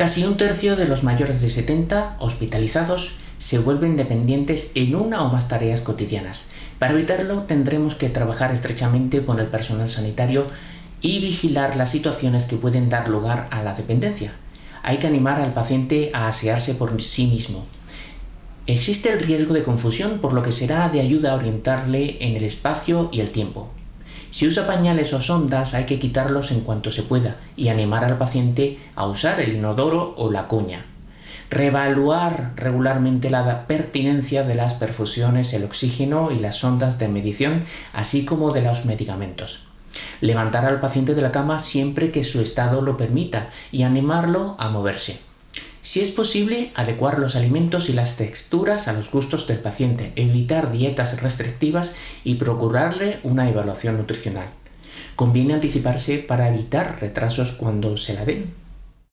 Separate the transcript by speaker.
Speaker 1: Casi un tercio de los mayores de 70 hospitalizados se vuelven dependientes en una o más tareas cotidianas. Para evitarlo tendremos que trabajar estrechamente con el personal sanitario y vigilar las situaciones que pueden dar lugar a la dependencia. Hay que animar al paciente a asearse por sí mismo. Existe el riesgo de confusión por lo que será de ayuda orientarle en el espacio y el tiempo. Si usa pañales o sondas hay que quitarlos en cuanto se pueda y animar al paciente a usar el inodoro o la cuña. Reevaluar regularmente la pertinencia de las perfusiones, el oxígeno y las sondas de medición, así como de los medicamentos. Levantar al paciente de la cama siempre que su estado lo permita y animarlo a moverse. Si es posible, adecuar los alimentos y las texturas a los gustos del paciente, evitar dietas restrictivas y procurarle una evaluación nutricional. Conviene anticiparse para evitar retrasos cuando se la den.